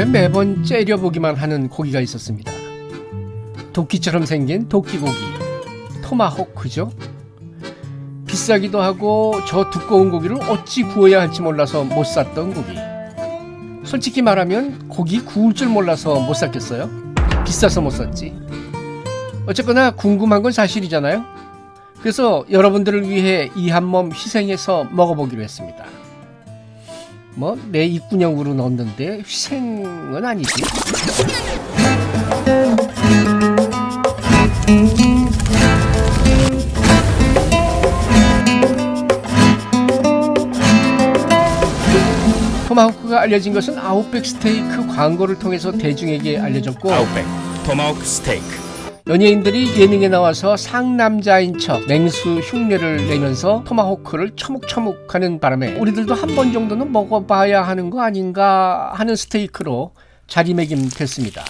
가면 매번 째려보기만 하는 고기가 있었습니다. 도끼처럼 생긴 도끼고기, 토마호크죠. 비싸기도 하고 저 두꺼운 고기를 어찌 구워야 할지 몰라서 못 샀던 고기. 솔직히 말하면 고기 구울 줄 몰라서 못 샀겠어요? 비싸서 못 샀지. 어쨌거나 궁금한 건 사실이잖아요. 그래서 여러분들을 위해 이 한 몸 희생해서 먹어보기로 했습니다. 뭐 내 입구녕으로 넣었는데 희생은 아니지. 토마호크가 알려진 것은 아웃백 스테이크 광고를 통해서 대중에게 알려졌고 아웃백 토마호크 스테이크 연예인들이 예능에 나와서 상남자인 척 맹수 흉내를 내면서 토마호크를 처묵처묵하는 바람에 우리들도 한 번 정도는 먹어봐야 하는 거 아닌가 하는 스테이크로 자리매김됐습니다.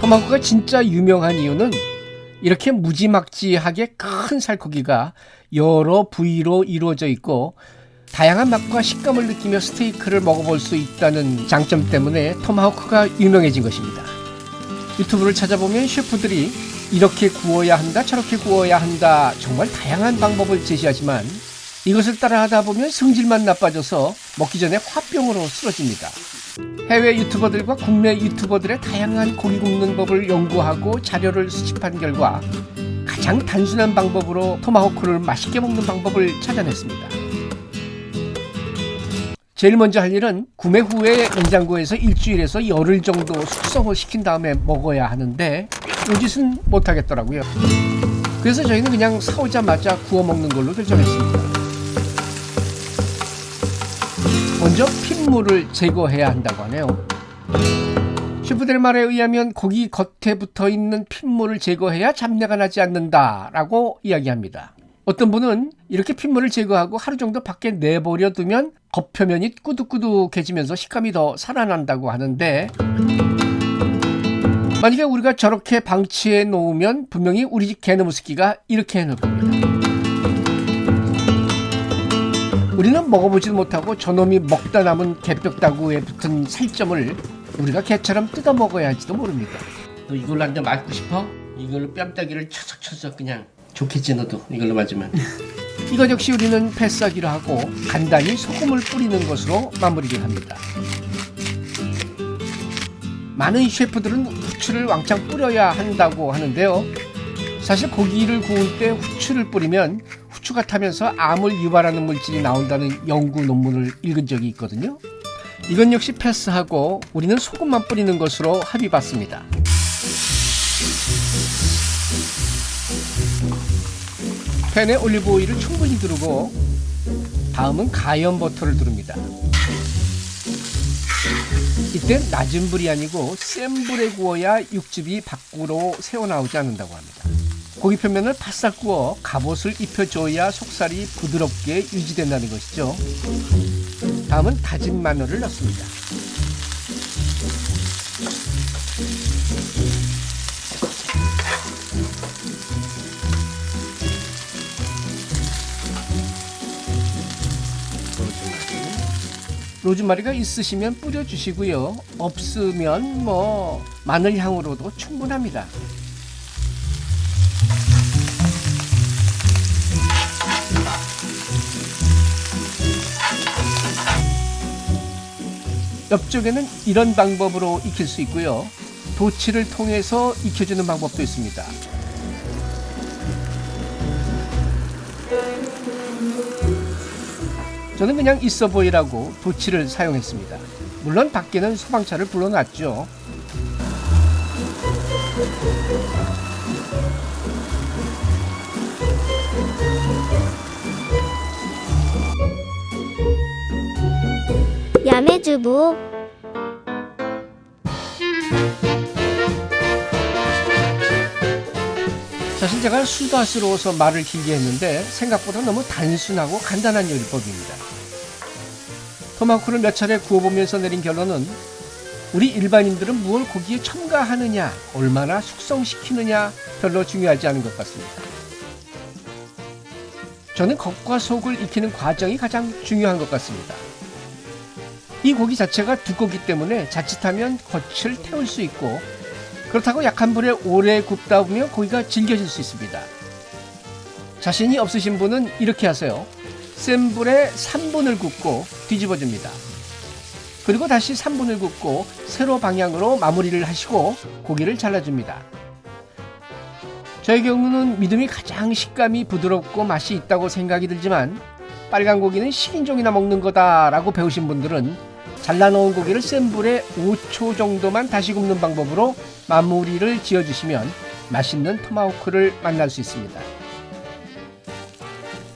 토마호크가 진짜 유명한 이유는 이렇게 무지막지하게 큰 살코기가 여러 부위로 이루어져 있고 다양한 맛과 식감을 느끼며 스테이크를 먹어볼 수 있다는 장점 때문에 토마호크가 유명해진 것입니다. 유튜브를 찾아보면 셰프들이 이렇게 구워야 한다, 저렇게 구워야 한다, 정말 다양한 방법을 제시하지만 이것을 따라하다 보면 성질만 나빠져서 먹기 전에 화병으로 쓰러집니다. 해외 유튜버들과 국내 유튜버들의 다양한 고기 굽는 법을 연구하고 자료를 수집한 결과 가장 단순한 방법으로 토마호크를 맛있게 먹는 방법을 찾아냈습니다. 제일 먼저 할 일은 구매 후에 냉장고에서 일주일에서 열흘 정도 숙성을 시킨 다음에 먹어야 하는데 이 짓은 못하겠더라고요. 그래서 저희는 그냥 사오자마자 구워 먹는 걸로 결정했습니다. 먼저 핏물을 제거해야 한다고 하네요. 셰프들의 말에 의하면 고기 겉에 붙어 있는 핏물을 제거해야 잡내가 나지 않는다 라고 이야기합니다. 어떤 분은 이렇게 핏물을 제거하고 하루 정도 밖에 내버려 두면 겉표면이 꾸덕꾸덕해지면서 식감이 더 살아난다고 하는데 만약에 우리가 저렇게 방치해 놓으면 분명히 우리 집 개너무스키가 이렇게 해놓을 겁니다. 우리는 먹어보지도 못하고 저놈이 먹다 남은 개뼈다구에 붙은 살점을 우리가 개처럼 뜯어 먹어야 할지도 모릅니다. 너 이걸로 한 대 맞고 싶어? 이걸로 뺨따기를 쳐석쳐석 그냥 좋겠지 너도 이걸로 맞으면 이것 역시 우리는 패스하기로 하고 간단히 소금을 뿌리는 것으로 마무리를 합니다. 많은 셰프들은 후추를 왕창 뿌려야 한다고 하는데요. 사실 고기를 구울 때 후추를 뿌리면 후추가 타면서 암을 유발하는 물질이 나온다는 연구 논문을 읽은 적이 있거든요. 이건 역시 패스하고 우리는 소금만 뿌리는 것으로 합의 봤습니다 팬에 올리브 오일을 충분히 두르고 다음은 가염 버터를 두릅니다. 이때 낮은 불이 아니고 센 불에 구워야 육즙이 밖으로 새어나오지 않는다고 합니다. 고기 표면을 바싹 구워 갑옷을 입혀줘야 속살이 부드럽게 유지된다는 것이죠. 다음은 다진 마늘을 넣습니다. 로즈마리가 있으시면 뿌려주시고요. 없으면 뭐 마늘 향으로도 충분합니다. 옆쪽에는 이런 방법으로 익힐 수 있고요. 도치를 통해서 익혀주는 방법도 있습니다. 저는 그냥 있어 보이라고 도치를 사용했습니다. 물론 밖에는 소방차를 불러놨죠. 야매주부 사실 제가 수다스러워서 말을 길게 했는데 생각보다 너무 단순하고 간단한 요리법입니다. 토마호크를 몇 차례 구워보면서 내린 결론은 우리 일반인들은 무엇 고기에 첨가하느냐, 얼마나 숙성시키느냐 별로 중요하지 않은 것 같습니다. 저는 겉과 속을 익히는 과정이 가장 중요한 것 같습니다. 이 고기 자체가 두껍기 때문에 자칫하면 겉을 태울 수 있고 그렇다고 약한 불에 오래 굽다 보면 고기가 질겨질 수 있습니다. 자신이 없으신 분은 이렇게 하세요. 센 불에 3분을 굽고 뒤집어줍니다. 그리고 다시 3분을 굽고 세로 방향으로 마무리를 하시고 고기를 잘라줍니다. 저의 경우는 믿음이 가장 식감이 부드럽고 맛이 있다고 생각이 들지만 빨간 고기는 식인종이나 먹는 거다라고 배우신 분들은 잘라놓은 고기를 센 불에 5초 정도만 다시 굽는 방법으로 마무리를 지어주시면 맛있는 토마호크를 만날 수 있습니다.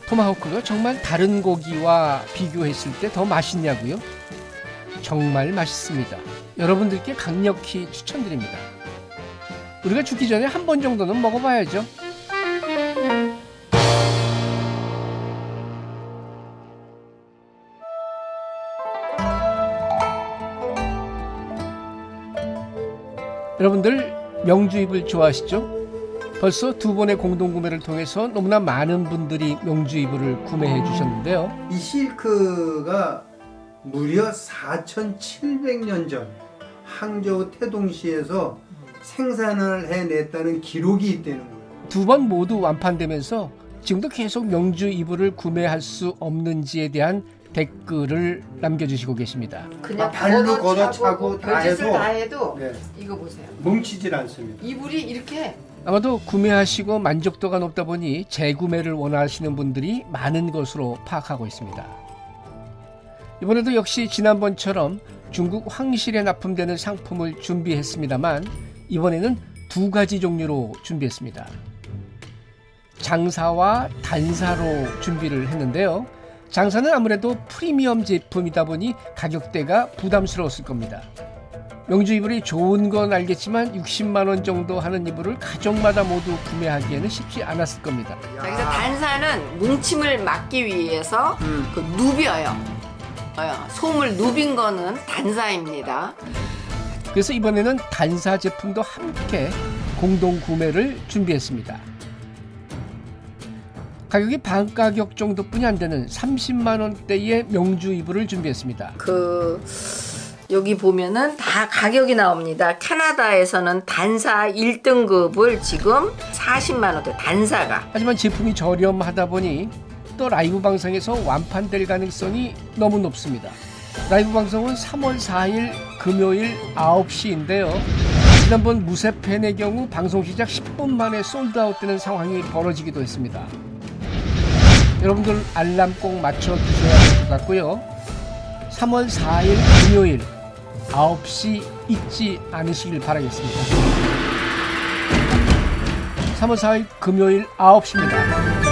토마호크가 정말 다른 고기와 비교했을 때 더 맛있냐고요? 정말 맛있습니다. 여러분들께 강력히 추천드립니다. 우리가 죽기 전에 한 번 정도는 먹어봐야죠. 여러분들 명주입을 좋아하시죠? 벌써 두 번의 공동구매를 통해서 너무나 많은 분들이 명주 이불을 구매해 주셨는데요. 이 실크가 무려 4,700년 전 항저우 태동시에서 생산을 해냈다는 기록이 있다는 거예요. 두 번 모두 완판되면서 지금도 계속 명주 이불을 구매할 수 없는지에 대한 댓글을 남겨주시고 계십니다. 그냥 아, 발로 걷어차고 다 해도 다 해도 네, 이거 보세요. 뭉치질 않습니다. 이불이 이렇게 아마도 구매하시고 만족도가 높다 보니 재구매를 원하시는 분들이 많은 것으로 파악하고 있습니다. 이번에도 역시 지난번처럼 중국 황실에 납품되는 상품을 준비했습니다만 이번에는 두 가지 종류로 준비했습니다. 장사와 단사로 준비를 했는데요. 장사는 아무래도 프리미엄 제품이다 보니 가격대가 부담스러웠을 겁니다. 명주 이불이 좋은 건 알겠지만 60만 원 정도 하는 이불을 가족마다 모두 구매하기에는 쉽지 않았을 겁니다. 자, 그래서 단사는 뭉침을 막기 위해서 음. 그 누벼요. 어, 솜을 누빈 거는 단사입니다. 그래서 이번에는 단사 제품도 함께 공동 구매를 준비했습니다. 가격이 반 가격 정도뿐이 안 되는 30만 원대의 명주 이불을 준비했습니다. 그 여기 보면은 다 가격이 나옵니다. 캐나다에서는 단사 1등급을 지금 40만 원대 단사가 하지만 제품이 저렴하다 보니 또 라이브 방송에서 완판될 가능성이 너무 높습니다. 라이브 방송은 3월 4일 금요일 9시인데요. 지난번 무쇠팬의 경우 방송 시작 10분 만에 솔드아웃 되는 상황이 벌어지기도 했습니다. 여러분들 알람 꼭 맞춰 두셔야 될것 같고요. 3월 4일 금요일 9시 잊지 않으시길 바라겠습니다. 3월 4일 금요일 9시입니다.